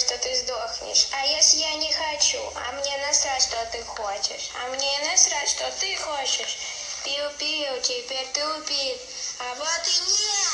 что ты сдохнешь. А если я не хочу? А мне насрать, что ты хочешь. А мне насрать, что ты хочешь. Пиу-пиу, теперь ты убит. А вот и нет.